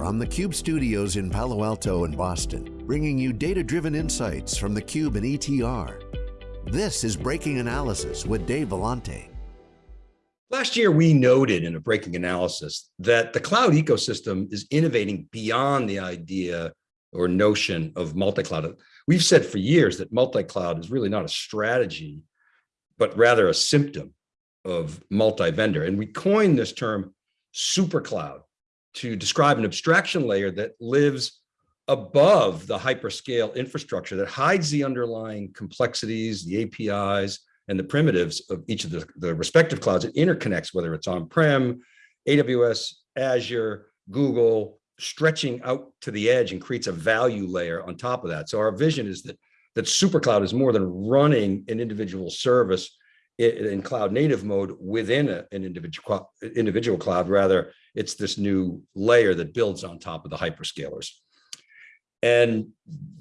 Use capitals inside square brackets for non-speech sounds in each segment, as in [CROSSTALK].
from the Cube studios in Palo Alto and Boston, bringing you data-driven insights from the Cube and ETR. This is Breaking Analysis with Dave Vellante. Last year, we noted in a breaking analysis that the cloud ecosystem is innovating beyond the idea or notion of multi-cloud. We've said for years that multi-cloud is really not a strategy, but rather a symptom of multi-vendor. And we coined this term super cloud to describe an abstraction layer that lives above the hyperscale infrastructure that hides the underlying complexities, the APIs, and the primitives of each of the, the respective clouds. It interconnects, whether it's on-prem, AWS, Azure, Google, stretching out to the edge and creates a value layer on top of that. So our vision is that that supercloud is more than running an individual service in cloud native mode within a, an individual individual cloud. Rather, it's this new layer that builds on top of the hyperscalers and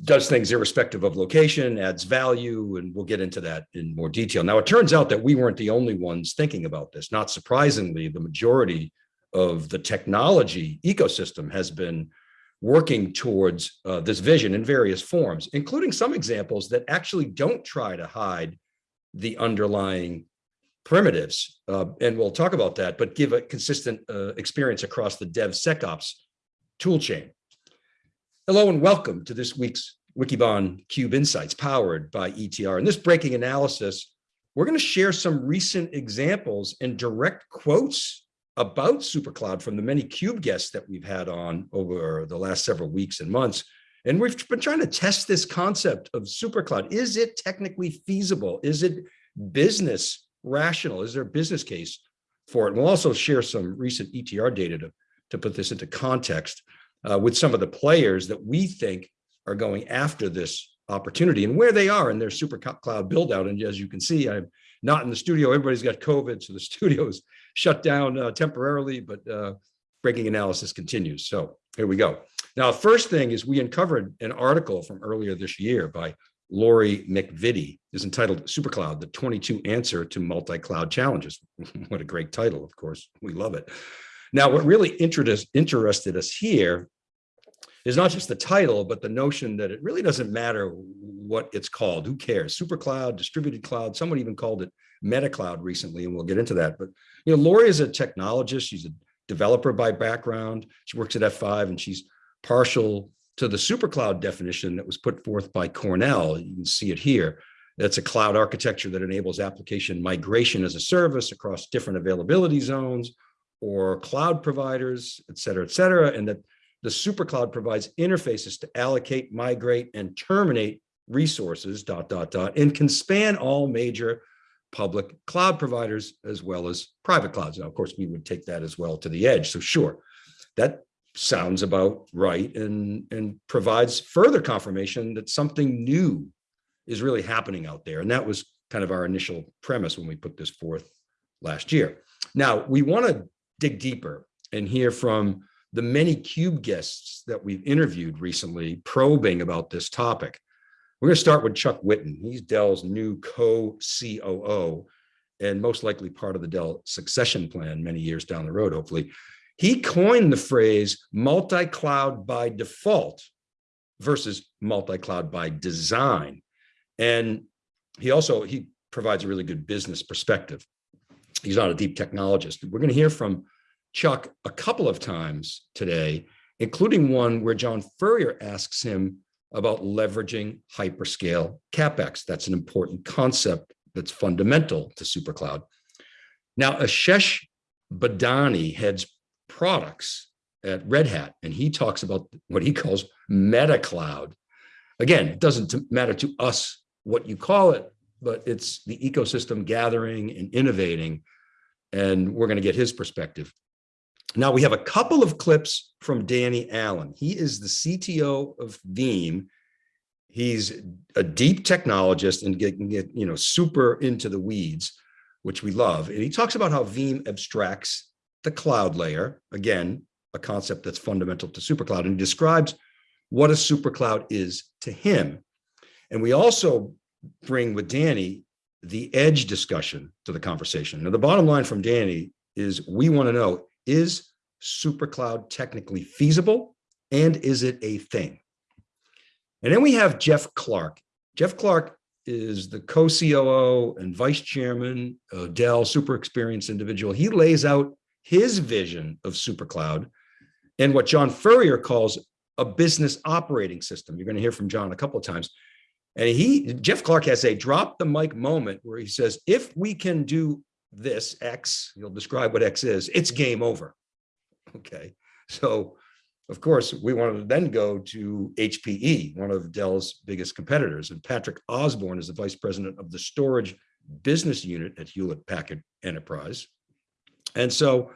does things irrespective of location, adds value, and we'll get into that in more detail. Now, it turns out that we weren't the only ones thinking about this. Not surprisingly, the majority of the technology ecosystem has been working towards uh, this vision in various forms, including some examples that actually don't try to hide the underlying primitives. Uh, and we'll talk about that, but give a consistent uh, experience across the DevSecOps toolchain. Hello and welcome to this week's Wikibon Cube Insights powered by ETR. In this breaking analysis, we're going to share some recent examples and direct quotes about SuperCloud from the many CUBE guests that we've had on over the last several weeks and months. And we've been trying to test this concept of SuperCloud. Is it technically feasible? Is it business rational? Is there a business case for it? And we'll also share some recent ETR data to, to put this into context uh, with some of the players that we think are going after this opportunity and where they are in their super cloud build out. And as you can see, I'm not in the studio. Everybody's got COVID, so the [LAUGHS] studio is shut down uh, temporarily, but uh, breaking analysis continues. So here we go. Now, first thing is we uncovered an article from earlier this year by Lori MacVittie is entitled SuperCloud, the 22 answer to multi-cloud challenges. [LAUGHS] what a great title, of course, we love it. Now, what really interested us here is not just the title, but the notion that it really doesn't matter what it's called. Who cares? Supercloud, distributed cloud. Someone even called it meta cloud recently, and we'll get into that. But you know, Lori is a technologist. She's a developer by background. She works at F5, and she's partial to the super cloud definition that was put forth by Cornell. You can see it here. That's a cloud architecture that enables application migration as a service across different availability zones or cloud providers, et cetera, et cetera, and that the supercloud provides interfaces to allocate, migrate, and terminate resources, dot, dot, dot, and can span all major public cloud providers as well as private clouds. Now, of course, we would take that as well to the edge. So sure, that sounds about right and, and provides further confirmation that something new is really happening out there. And that was kind of our initial premise when we put this forth last year. Now, we want to dig deeper and hear from the many CUBE guests that we've interviewed recently probing about this topic. We're going to start with Chuck Whitten. He's Dell's new co-COO and most likely part of the Dell succession plan many years down the road, hopefully. He coined the phrase multi-cloud by default versus multi-cloud by design. And he also, he provides a really good business perspective. He's not a deep technologist. We're going to hear from Chuck a couple of times today, including one where John Furrier asks him about leveraging hyperscale CapEx. That's an important concept that's fundamental to SuperCloud. Now, Ashesh Badani heads products at Red Hat, and he talks about what he calls meta cloud. Again, it doesn't matter to us what you call it, but it's the ecosystem gathering and innovating, and we're going to get his perspective. Now we have a couple of clips from Danny Allen. He is the CTO of Veeam. He's a deep technologist and get, you know super into the weeds, which we love. And he talks about how Veeam abstracts the cloud layer, again, a concept that's fundamental to supercloud, and he describes what a supercloud is to him. And we also bring with Danny the edge discussion to the conversation. Now, the bottom line from Danny is we want to know, is supercloud technically feasible? And is it a thing? And then we have Jeff Clarke. Jeff Clarke is the co-COO and vice chairman Dell, super experienced individual. He lays out his vision of supercloud and what John Furrier calls a business operating system. You're going to hear from John a couple of times. And he, Jeff Clarke has a drop the mic moment where he says, if we can do this X, he'll describe what X is, it's game over. Okay. So of course, we wanted to then go to HPE, one of Dell's biggest competitors. And Patrick Osborne is the vice president of the storage business unit at Hewlett Packard Enterprise. And so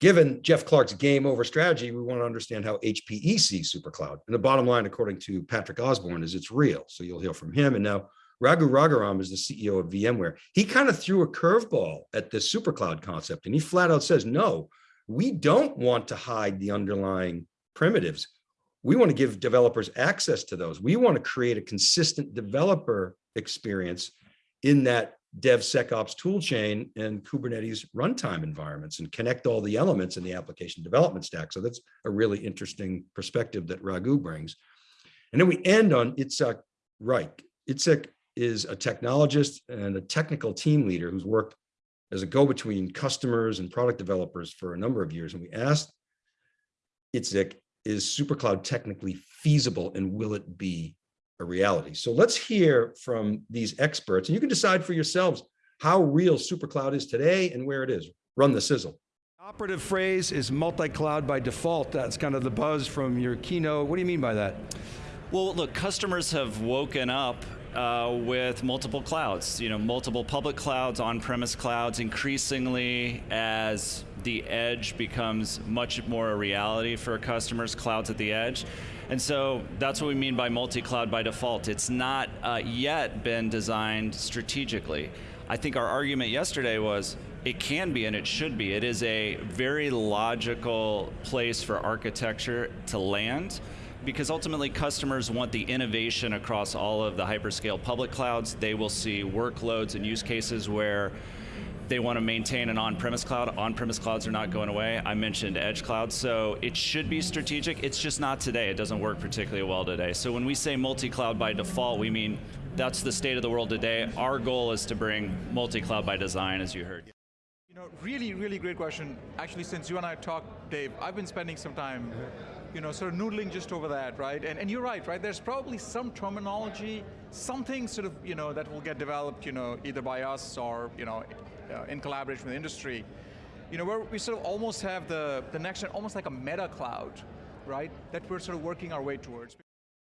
given Jeff Clarke's game over strategy, we want to understand how HPE sees SuperCloud. And the bottom line, according to Patrick Osborne, is it's real. So you'll hear from him. And now Raghu Raghuram is the CEO of VMware. He kind of threw a curveball at this SuperCloud concept. And he flat out says, no, we don't want to hide the underlying primitives. We want to give developers access to those. We want to create a consistent developer experience in that DevSecOps toolchain and Kubernetes runtime environments and connect all the elements in the application development stack. So that's a really interesting perspective that Raghu brings. And then we end on Itzhak Reich. Itzhak is a technologist and a technical team leader who's worked as a go-between customers and product developers for a number of years. And we asked Itzhak, is SuperCloud technically feasible and will it be a reality? So let's hear from these experts and you can decide for yourselves how real SuperCloud is today and where it is. Run the sizzle. Operative phrase is multi-cloud by default. That's kind of the buzz from your keynote. What do you mean by that? Well, look, customers have woken up uh, with multiple clouds, you know, multiple public clouds, on-premise clouds, increasingly as the edge becomes much more a reality for customers, clouds at the edge. And so that's what we mean by multi-cloud by default. It's not uh, yet been designed strategically. I think our argument yesterday was it can be and it should be. It is a very logical place for architecture to land because ultimately customers want the innovation across all of the hyperscale public clouds. They will see workloads and use cases where they want to maintain an on-premise cloud. On-premise clouds are not going away. I mentioned edge clouds, so it should be strategic. It's just not today. It doesn't work particularly well today. So when we say multi-cloud by default, we mean that's the state of the world today. Our goal is to bring multi-cloud by design, as you heard. You know, really, really great question. Actually, since you and I talked, Dave, I've been spending some time you know, sort of noodling just over that, right? And, and you're right, right? There's probably some terminology, something sort of, you know, that will get developed, you know, either by us or, you know, uh, in collaboration with industry. You know, where we sort of almost have the, the next, almost like a meta cloud, right? That we're sort of working our way towards.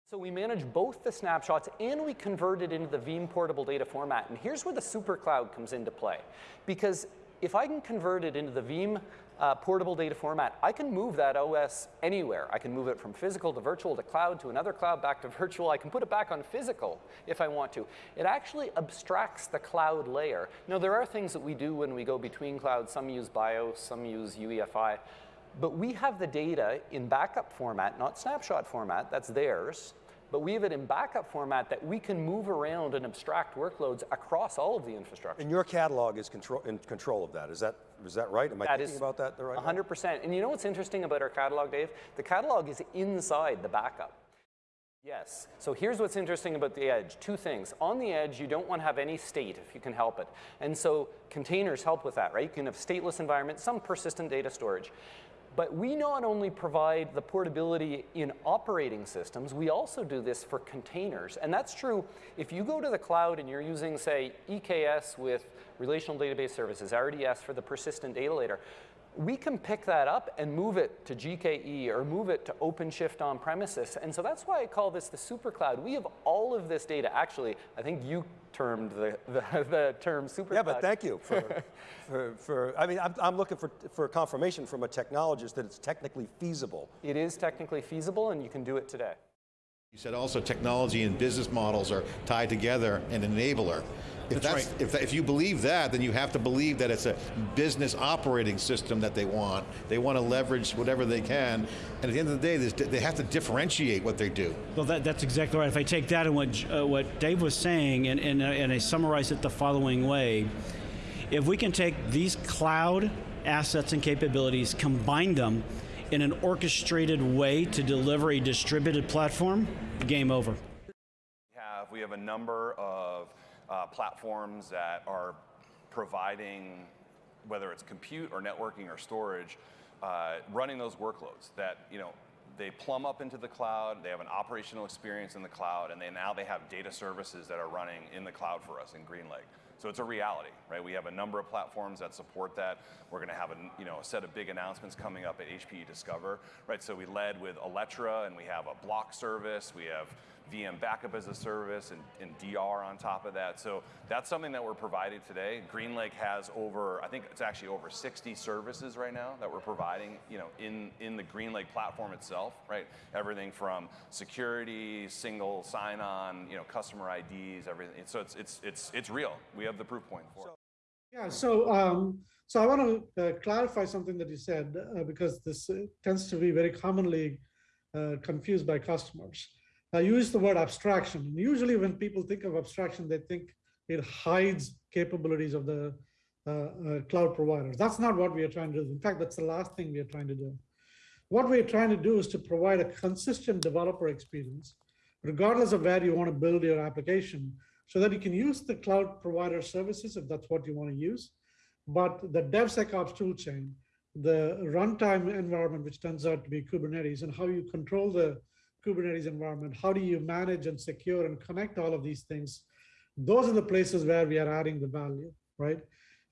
So we manage both the snapshots and we convert it into the Veeam portable data format. And here's where the super cloud comes into play. Because if I can convert it into the Veeam uh, portable data format, I can move that OS anywhere. I can move it from physical to virtual to cloud to another cloud back to [LAUGHS] virtual. I can put it back on physical if I want to. It actually abstracts the cloud layer. Now there are things that we do when we go between clouds. Some use BIOS, some use UEFI. But we have the data in backup format, not snapshot format, that's theirs but we have it in backup format that we can move around and abstract workloads across all of the infrastructure. And your catalog is control, in control of that. Is that, is that right? Am I that thinking about that the right 100%. Way? And you know what's interesting about our catalog, Dave? The catalog is inside the backup. Yes, so here's what's interesting about the edge. Two things. On the edge, you don't want to have any state if you can help it. And so containers help with that, right? You can have stateless environments, some persistent data storage. But we not only provide the portability in operating systems, we also do this for containers. And that's true if you go to the cloud and you're using, say, EKS with Relational Database Services, RDS for the persistent data layer, we can pick that up and move it to GKE or move it to OpenShift on premises. And so that's why I call this the super cloud. We have all of this data. Actually, I think you termed the, the, [LAUGHS] the term super Yeah, but thank you for, [LAUGHS] for, for, I mean, I'm, I'm looking for, for confirmation from a technologist that it's technically feasible. It is technically feasible and you can do it today. You said also technology and business models are tied together an enabler. If, that's, that's right. if, if you believe that, then you have to believe that it's a business operating system that they want. They want to leverage whatever they can, and at the end of the day, they have to differentiate what they do. Well, that, that's exactly right. If I take that and what, uh, what Dave was saying, and, and, uh, and I summarize it the following way, if we can take these cloud assets and capabilities, combine them in an orchestrated way to deliver a distributed platform, game over. We have, we have a number of uh, platforms that are providing, whether it's compute or networking or storage, uh, running those workloads that, you know, they plumb up into the cloud, they have an operational experience in the cloud, and they now they have data services that are running in the cloud for us in GreenLake. So it's a reality, right? We have a number of platforms that support that. We're going to have a, you know, a set of big announcements coming up at HPE Discover, right? So we led with Alletra, and we have a block service. We have VM backup as a service and, and, DR on top of that. So that's something that we're providing today. GreenLake has over, I think it's actually over 60 services right now that we're providing, you know, in, in the GreenLake platform itself, right? Everything from security, single sign-on, you know, customer IDs, everything. So it's, it's, it's, it's real. We have the proof point for it. Yeah, so um, so I want to uh, clarify something that you said uh, because this uh, tends to be very commonly uh, confused by customers. I use the word abstraction. Usually when people think of abstraction, they think it hides capabilities of the uh, uh, cloud providers. That's not what we are trying to do. In fact, that's the last thing we are trying to do. What we're trying to do is to provide a consistent developer experience, regardless of where you want to build your application, so that you can use the cloud provider services if that's what you want to use. But the DevSecOps toolchain, the runtime environment, which turns out to be Kubernetes, and how you control the Kubernetes environment? How do you manage and secure and connect all of these things? Those are the places where we are adding the value, right?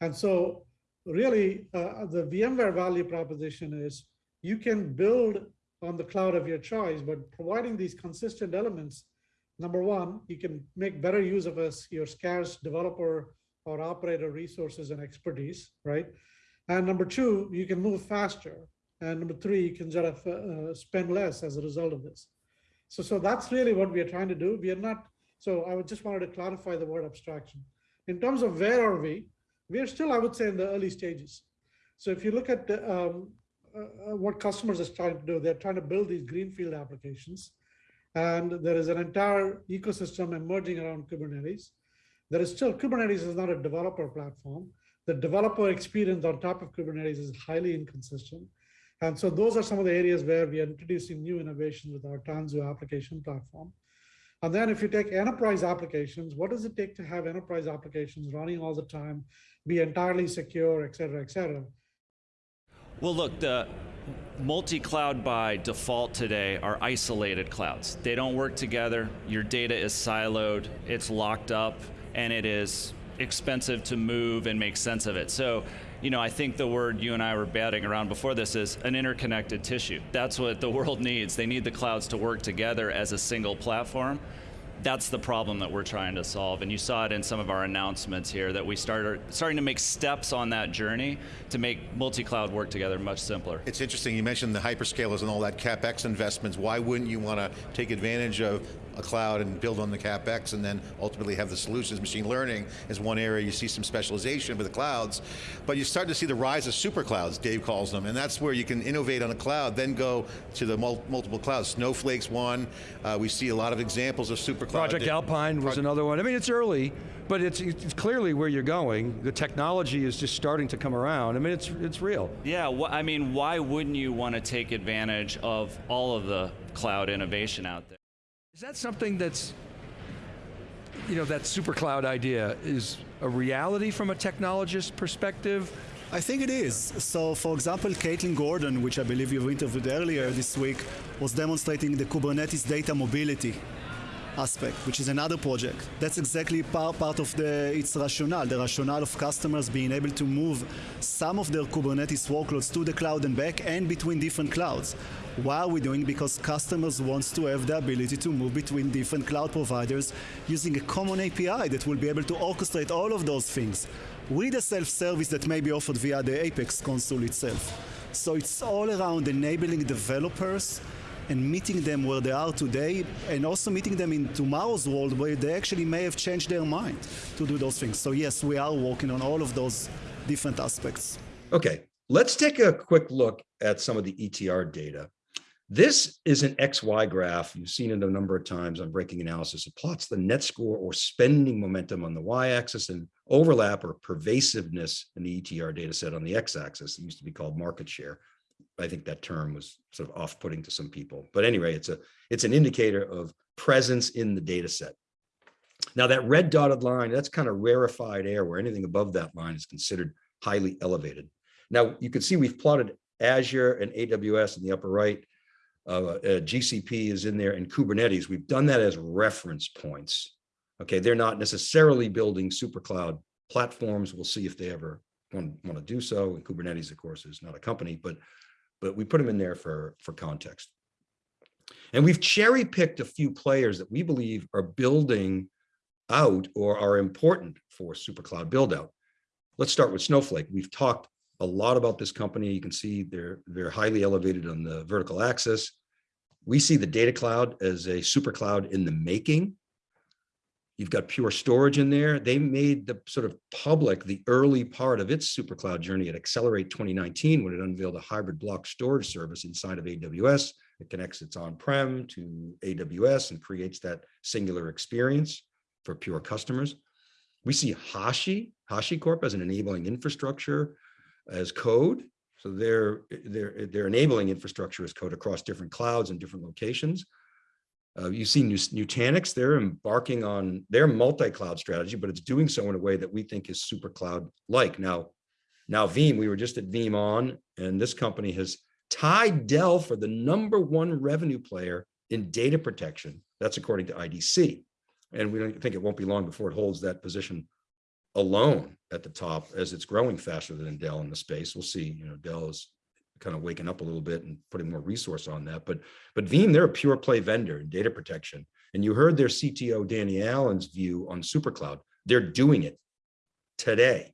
And so really uh, the VMware value proposition is you can build on the cloud of your choice, but providing these consistent elements, number one, you can make better use of us, your scarce developer or operator resources and expertise, right? And number two, you can move faster. And number three, you can sort of uh, spend less as a result of this. So, so that's really what we are trying to do. We are not, so I would just wanted to clarify the word abstraction. In terms of where are we, we are still, I would say, in the early stages. So if you look at the, um, uh, what customers are trying to do, they're trying to build these greenfield applications. And there is an entire ecosystem emerging around Kubernetes. There is still, Kubernetes is not a developer platform. The developer experience on top of Kubernetes is highly inconsistent. And so those are some of the areas where we are introducing new innovations with our Tanzu application platform. And then if you take enterprise applications, what does it take to have enterprise applications running all the time, be entirely secure, et cetera, et cetera? Well, look, the multi-cloud by default today are isolated clouds. They don't work together. Your data is siloed, it's locked up, and it is expensive to move and make sense of it. So you know, I think the word you and I were batting around before this is an interconnected tissue. That's what the world needs. They need the clouds to work together as a single platform. That's the problem that we're trying to solve. And you saw it in some of our announcements here that we started starting to make steps on that journey to make multi-cloud work together much simpler. It's interesting, you mentioned the hyperscalers and all that CapEx investments. Why wouldn't you want to take advantage of a cloud and build on the CapEx and then ultimately have the solutions. Machine learning is one area you see some specialization with the clouds, but you start to see the rise of super clouds, Dave calls them, and that's where you can innovate on a cloud, then go to the mul multiple clouds. Snowflake's one, uh, we see a lot of examples of super cloud. Project Alpine was another one. I mean, it's early, but it's, it's clearly where you're going. The technology is just starting to come around. I mean, it's, it's real. Yeah, I mean, why wouldn't you want to take advantage of all of the cloud innovation out there? Is that something that's, you know, that super cloud idea is a reality from a technologist perspective? I think it is. So for example, Caitlin Gordon, which I believe you've interviewed earlier this week, was demonstrating the Kubernetes data mobility aspect, which is another project. That's exactly part, part of the, its rationale, the rationale of customers being able to move some of their Kubernetes workloads to the cloud and back and between different clouds. Why are we doing? Because customers want to have the ability to move between different cloud providers using a common API that will be able to orchestrate all of those things with a self-service that may be offered via the Apex console itself. So it's all around enabling developers and meeting them where they are today and also meeting them in tomorrow's world where they actually may have changed their mind to do those things. So yes, we are working on all of those different aspects. Okay, let's take a quick look at some of the ETR data. This is an XY graph. You've seen it a number of times on breaking analysis. It plots the net score or spending momentum on the Y-axis and overlap or pervasiveness in the ETR data set on the X-axis. It used to be called market share. I think that term was sort of off-putting to some people. But anyway, it's a it's an indicator of presence in the data set. Now that red dotted line, that's kind of rarefied air where anything above that line is considered highly elevated. Now you can see we've plotted Azure and AWS in the upper right. Uh, uh, GCP is in there and Kubernetes. We've done that as reference points. Okay, they're not necessarily building super cloud platforms. We'll see if they ever want, want to do so. And Kubernetes, of course, is not a company, but but we put them in there for, for context. And we've cherry picked a few players that we believe are building out or are important for SuperCloud build out. Let's start with Snowflake. We've talked a lot about this company. You can see they're, they're highly elevated on the vertical axis. We see the data cloud as a super cloud in the making. You've got pure storage in there. They made the sort of public the early part of its super cloud journey at Accelerate 2019 when it unveiled a hybrid block storage service inside of AWS. It connects its on-prem to AWS and creates that singular experience for pure customers. We see Hashi, HashiCorp as an enabling infrastructure as code. So they're, they're, they're enabling infrastructure as code across different clouds and different locations. Uh, you see Nutanix, they're embarking on their multi-cloud strategy, but it's doing so in a way that we think is super cloud-like. Now, now Veeam, we were just at VeeamON, and this company has tied Dell for the number one revenue player in data protection. That's according to IDC. And we don't think it won't be long before it holds that position alone at the top as it's growing faster than Dell in the space. We'll see, you know, Dell is kind of waking up a little bit and putting more resource on that. But but Veeam, they're a pure play vendor in data protection. And you heard their CTO, Danny Allen's view on SuperCloud. They're doing it today.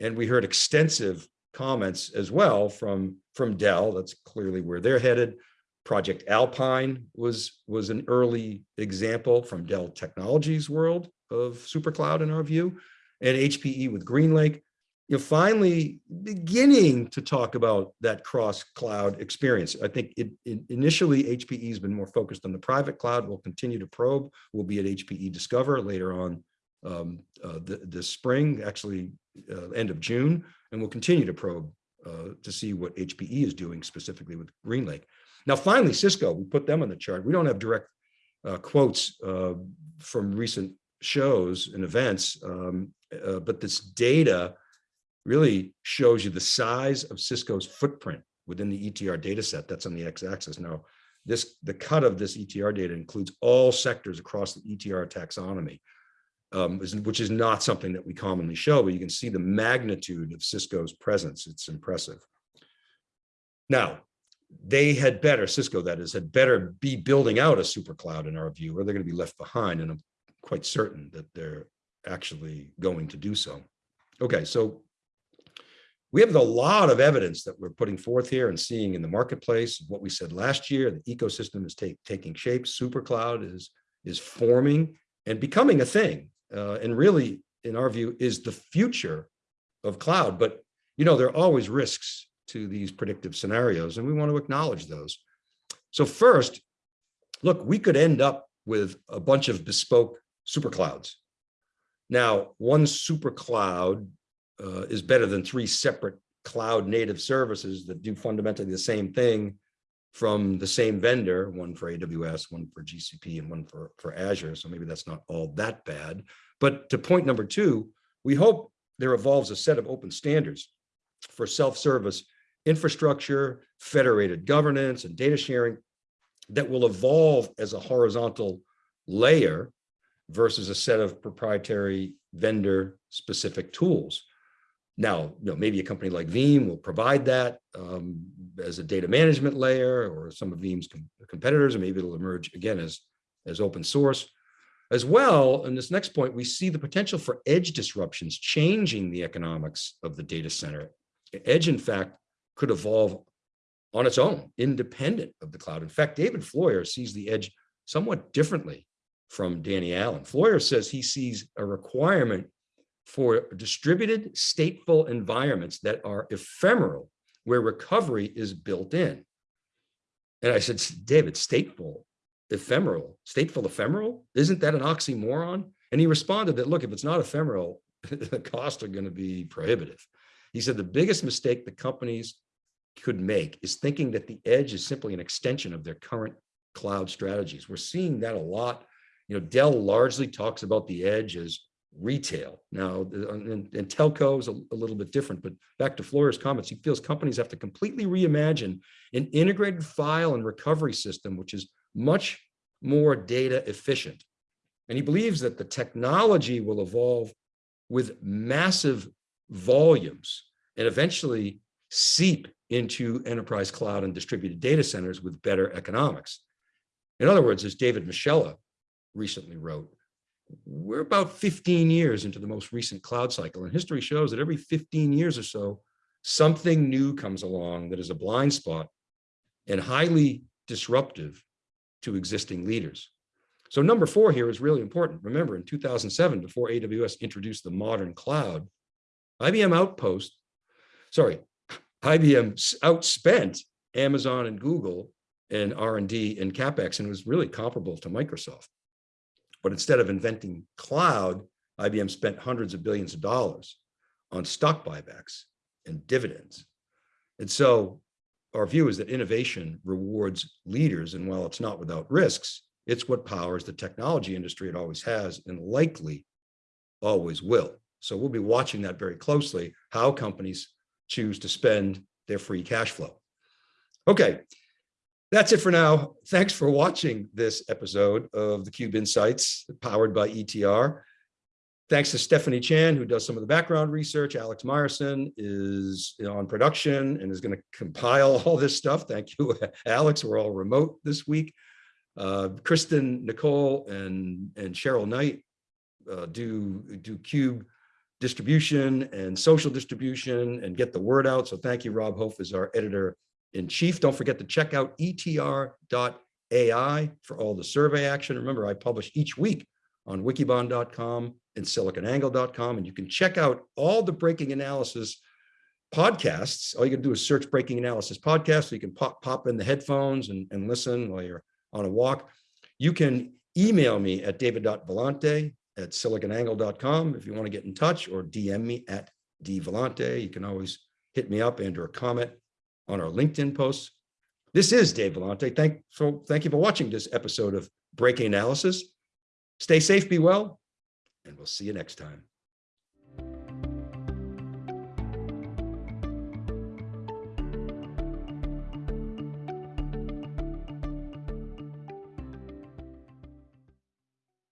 And we heard extensive comments as well from, from Dell. That's clearly where they're headed. Project Alpine was, was an early example from Dell Technologies world of SuperCloud in our view, and HPE with GreenLake you're finally beginning to talk about that cross cloud experience. I think it, it, initially HPE has been more focused on the private cloud. We'll continue to probe. We'll be at HPE Discover later on um, uh, the, this spring, actually uh, end of June, and we'll continue to probe uh, to see what HPE is doing specifically with GreenLake. Now, finally, Cisco, we put them on the chart. We don't have direct uh, quotes uh, from recent shows and events, um, uh, but this data really shows you the size of Cisco's footprint within the ETR data set that's on the x-axis. Now, this the cut of this ETR data includes all sectors across the ETR taxonomy, um, which is not something that we commonly show, but you can see the magnitude of Cisco's presence. It's impressive. Now, they had better, Cisco that is, had better be building out a super cloud in our view, or they're going to be left behind. And I'm quite certain that they're actually going to do so. Okay, so we have a lot of evidence that we're putting forth here and seeing in the marketplace. What we said last year, the ecosystem is take, taking shape. SuperCloud is, is forming and becoming a thing. Uh, and really, in our view, is the future of cloud. But, you know, there are always risks to these predictive scenarios, and we want to acknowledge those. So first, look, we could end up with a bunch of bespoke superclouds. Now, one supercloud uh, is better than three separate cloud native services that do fundamentally the same thing from the same vendor, one for AWS, one for GCP, and one for, for Azure. So maybe that's not all that bad. But to point number two, we hope there evolves a set of open standards for self-service infrastructure, federated governance, and data sharing that will evolve as a horizontal layer versus a set of proprietary vendor specific tools. Now, you know, maybe a company like Veeam will provide that um, as a data management layer or some of Veeam's com competitors, or maybe it'll emerge again as, as open source. As well, in this next point, we see the potential for edge disruptions changing the economics of the data center. Edge, in fact, could evolve on its own, independent of the cloud. In fact, David Floyer sees the edge somewhat differently from Danny Allen. Floyer says he sees a requirement for distributed stateful environments that are ephemeral, where recovery is built in. And I said, David, stateful, ephemeral, stateful ephemeral, isn't that an oxymoron? And he responded that, look, if it's not ephemeral, [LAUGHS] the costs are going to be prohibitive. He said the biggest mistake the companies could make is thinking that the edge is simply an extension of their current cloud strategies. We're seeing that a lot. You know, Dell largely talks about the edge as retail. Now, uh, and, and telco is a, a, little bit different, but back to Floyer's comments, he feels companies have to completely reimagine an integrated file and recovery system, which is much more data efficient. And he believes that the technology will evolve with massive volumes and eventually seep into enterprise cloud and distributed data centers with better economics. In other words, as David Moschella recently wrote, we're about 15 years into the most recent cloud cycle and history shows that every 15 years or so, something new comes along that is a blind spot and highly disruptive to existing leaders. So number four here is really important. Remember in 2007, before AWS introduced the modern cloud, IBM Outpost, sorry, IBM outspent Amazon and Google in R&D and CapEx and was really comparable to Microsoft. But instead of inventing cloud, IBM spent hundreds of billions of dollars on stock buybacks and dividends. And so our view is that innovation rewards leaders. And while it's not without risks, it's what powers the technology industry it always has and likely always will. So we'll be watching that very closely, how companies choose to spend their free cash flow. Okay, that's it for now. Thanks for watching this episode of the Cube Insights powered by ETR. Thanks to Stephanie Chan, who does some of the background research. Alex Myerson is on production and is going to compile [LAUGHS] all this stuff. Thank you, [LAUGHS] Alex. We're all remote this week. Uh, Kristen, Nicole, and, and Cheryl Knight uh, do, do Cube distribution and social distribution and get the word out. So thank you, Rob Hof is our editor in chief. Don't forget to check out etr.ai for all the survey action. Remember, I publish each week on wikibon.com and siliconangle.com, and you can check out all the breaking analysis podcasts. All you can do is search breaking analysis podcast. So you can pop, pop in the headphones and, and listen while you're on a walk. You can email me at david.vellante at siliconangle.com if you want to get in touch or DM me at dvellante. You can always hit me up and or comment on our LinkedIn posts. This is Dave Vellante. Thank, so thank you for watching this episode of Breaking Analysis. Stay safe, be well, and we'll see you next time.